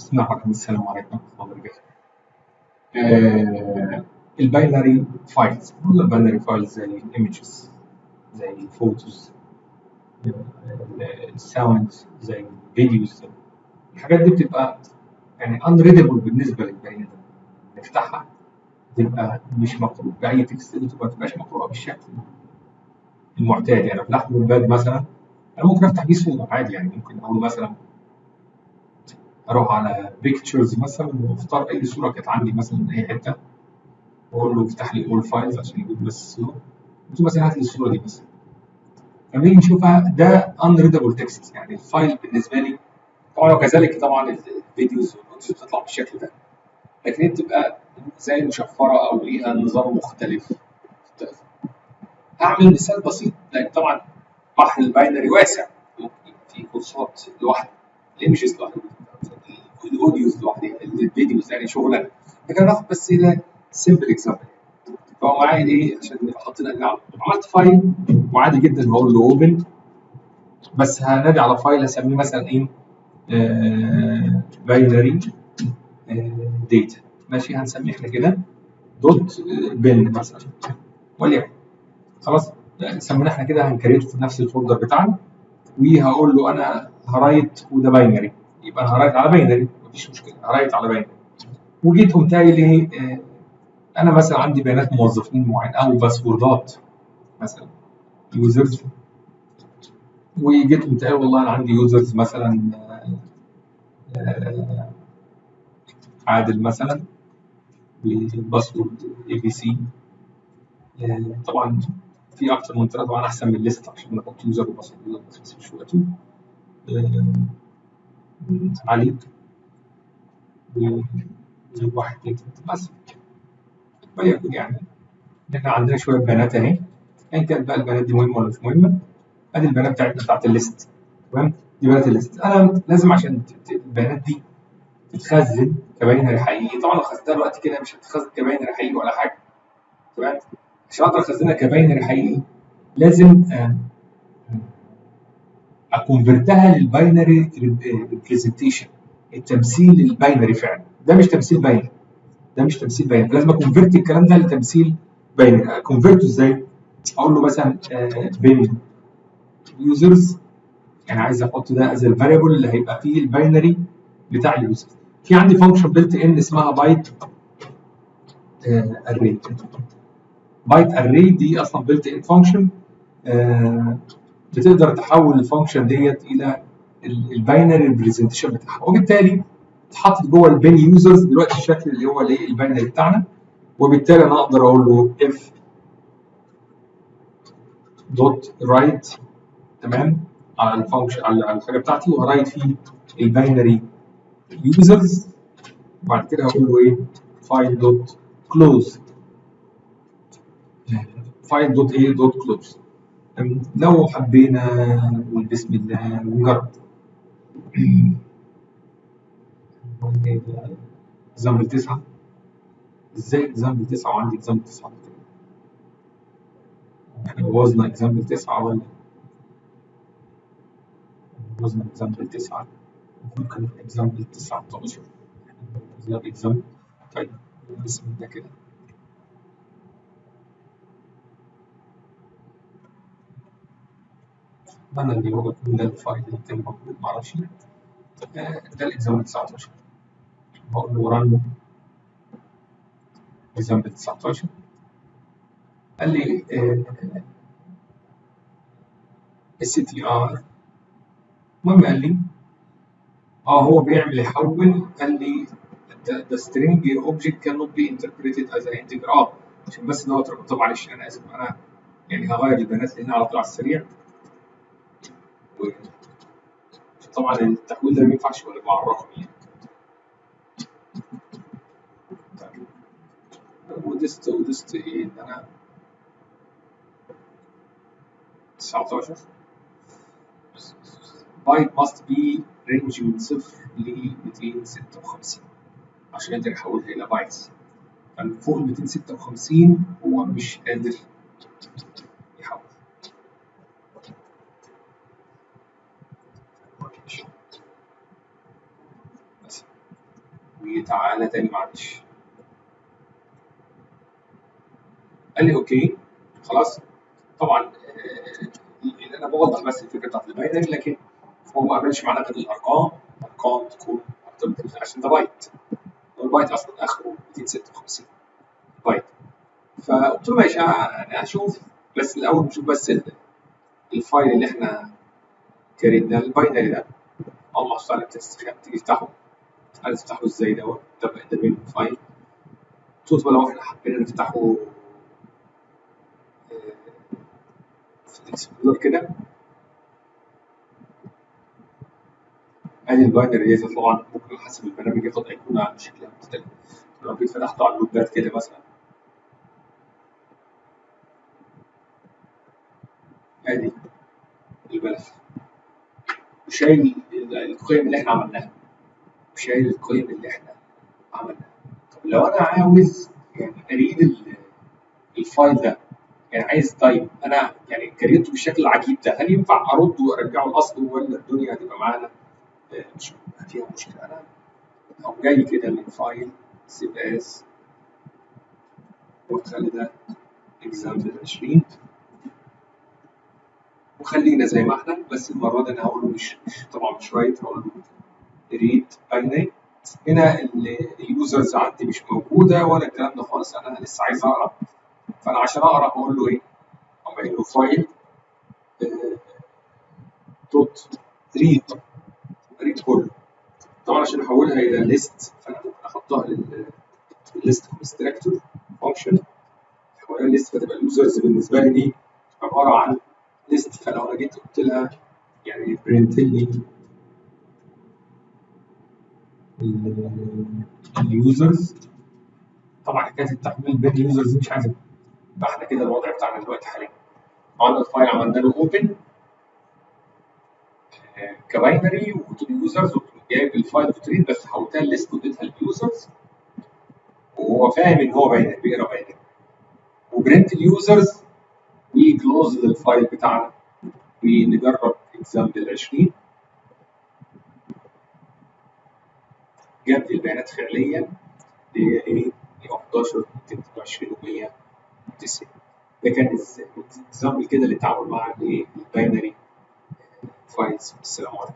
بسم الله الرحمن السلام عليكم ورحمة الله وبركاته. الباينري فايلز كل الباينري فايلز زي الايمجز زي الفوتوز الساوندز زي الفيديوز الحاجات دي بتبقى يعني unreadable بالنسبة للبني آدم. نفتحها تبقى مش مقروء بأي text ما تبقاش مقروءة بالشكل المعتاد يعني فتحت Notepad مثلا أنا ممكن أفتح بيه صورة عادي يعني ممكن أقول مثلا أروح على Pictures مثلا وأختار أي صورة كانت عندي مثلا من أي حتة. واقول له افتح لي all files عشان يجيب بس الصورة. قلت له مثلا هات لي الصورة دي مثلا. لما نيجي نشوفها ده unreadable text يعني ال file بالنسبة لي. طبعا وكذلك طبعا ال videos وال audios بتطلع بالشكل ده. لكن هي بتبقى زي مشفرة أو ليها نظام مختلف. هعمل مثال بسيط. لأن طبعا بحر ال binary واسع. ممكن في كورسات لوحده. ال images لوحده؟ ال audios لوحدها ال videos يعني شغلانه لكن ناخد بس ده simple example فهو معايا إيه عشان نبقى حاطين عملت file وعادي جدا بقول له open بس هنادي على file هسميه مثلا إيه؟ binary data ماشي؟ هنسميه إحنا كده. dot bin مثلا. وليكن. خلاص؟ سميناه إحنا كده هن create ه في نفس ال folder بتاعنا. وهقول له أنا ه write وده binary يبقى أنا ه write على binary مفيش مشكلة. ه write على binary وجيت قمت قايل إيه آه أنا مثلا عندي بيانات موظفين معين أو password ات مثلا. users. وجيت قمت والله أنا عندي users مثلا آه آه عادل مثلا password ABC طبعا في أكتر من ثلاثة طبعا أحسن من ال list عشان نحط user و password. بس مش وقته علي واحد بس. وليكن يعني إحنا عندنا شوية بيانات اهي ايا كانت بقى البيانات دي مهمة ولا مش مهمة؟ ادي البيانات بتاعتنا بتاعت ال list. تمام؟ دي بيانات ال list. أنا لازم عشان البيانات دي تتخزن ك binary حقيقي طبعا لو خزنتها دلوقتي كده مش هتتخزن ك binary حقيقي ولا حاجة. تمام؟ عشان أقدر أخزنها ك binary حقيقي لازم آه أكونفرتها للباينري ريبريزنتيشن التمثيل الباينري فعلا. ده مش تمثيل binary. ده مش تمثيل binary. لازم ا convert الكلام ده لتمثيل binary. ا convert ه إزاي؟ أقول له مثلا bin users يعني عايز أحط ده as ال variable اللي هيبقى فيه ال binary بتاع ال users في عندي function built in اسمها byte array byte array دي أصلا built in function بتقدر تحول ال function ديت إلى ال binary representation بتاعها. وبالتالي اتحطت جوه ال bin users دلوقتي الشكل اللي هو الايه ال binary بتاعنا وبالتالي أنا أقدر أقول له f dot write تمام على ال function على الحاجة بتاعتي وه write فيه ال binary users وبعد كده هقول له إيه؟ file dot close file dot إيه dot close لو حبينا نقول بسم الله ونجرب example 9 إزاي example 9 وعندي example 9 إحنا بوظنا example 9 ولا بوظنا example 9 ممكن example 19 example طيب بسم الله كده. اتمنى ان هو يكون ده ال file اللي كان موجود معرفش ده ال example 19 بقول له run example 19 قال لي str المهم قال لي آه هو بيعمل يحول. قال لي the string object cannot be interpreted as an integer آه عشان بس دوت طب معلش أنا اسف أنا يعني هغير البيانات هنا على طول على السريع طبعا التحويل ده ما ينفعش ولا مع الرقم يعني. ودست ودست إيه؟ إن أنا 19 byte must be range من صفر ل 256 عشان يقدر يحولها إلى bytes فوق ال 256 هو مش قادر يحول وتعالى تاني معلش. قال لي okay خلاص. طبعا آه، أنا بوضح بس الفكرة بتاعت ال binary لكن هو ما قابلش معانا غير الأرقام. أرقام تكون أكتر من 30 عشان ده byte. وال byte أصلا آخره 256 بايت. فقلت له ماشي أنا هشوف بس الأول نشوف بس ال- ال file اللي إحنا create نا ال binary ده. اول ما على تيجي تفتحه. عايز تفتحه إزاي دوت؟ ده ده من file قلت له لو إحنا حبينا نفتحه آه، في ال explorer كده. أدي ال binary دي طبعا ممكن حسب البرنامج ياخد ايقونه شكلها مختلف. لو جيت فتحته على اللوبات كده مثلا. أدي الملف وشايل ال- القيم اللي إحنا عملناها. وشايل القيم اللي إحنا عملناها طب لو أنا عاوز يعني أريد ال- الفايل ده يعني عايز طيب أنا يعني كريته بالشكل العجيب ده هل ينفع أرد وأرجعه لاصله ولا الدنيا هتبقى معانا؟ آه، مش فيها مشكلة. أنا أو جاي كده من file save as وأخلي ده example 20 وخلينا زي ما إحنا بس المرة دي أنا هقول له مش طبعا مش write هقول له read binary هنا ال- ال users عندي مش موجودة ولا الكلام ده خالص أنا لسه عايز أقرأ. فأنا عشان أقرأ هقول له إيه؟ قايل له file dot read read كله. طبعا عشان أحولها إلى list فأنا ممكن أحطها لل list constructor function احولها list فتبقى ال users بالنسبة لي دي عبارة عن list فلو أنا جيت قلت لها يعني print لي ال users. طبعا حكاية التحويل بين ال users مش عايز يبقى إحنا كده الوضع بتاعنا دلوقتي حاليا. عملنا ال file عملنا له open ك binary وقلت له users جايب ال file dot read بس حولتها list واديتها لل users. وهو فاهم إن هو binary بيقرأ binary. وبرنت اليوزرز وكلوز للفايل بتاعنا. ونجرب example 20 جاب لي البيانات فعليا اللي هي إيه؟ 11 222 و190 ده كان example كده للتعامل مع الايه ال binary files السلام عليكم.